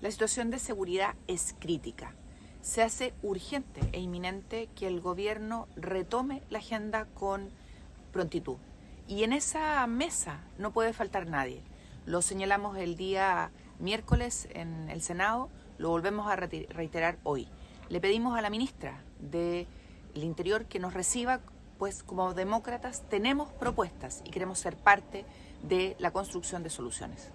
La situación de seguridad es crítica. Se hace urgente e inminente que el gobierno retome la agenda con prontitud. Y en esa mesa no puede faltar nadie. Lo señalamos el día miércoles en el Senado, lo volvemos a reiterar hoy. Le pedimos a la ministra del Interior que nos reciba, pues como demócratas tenemos propuestas y queremos ser parte de la construcción de soluciones.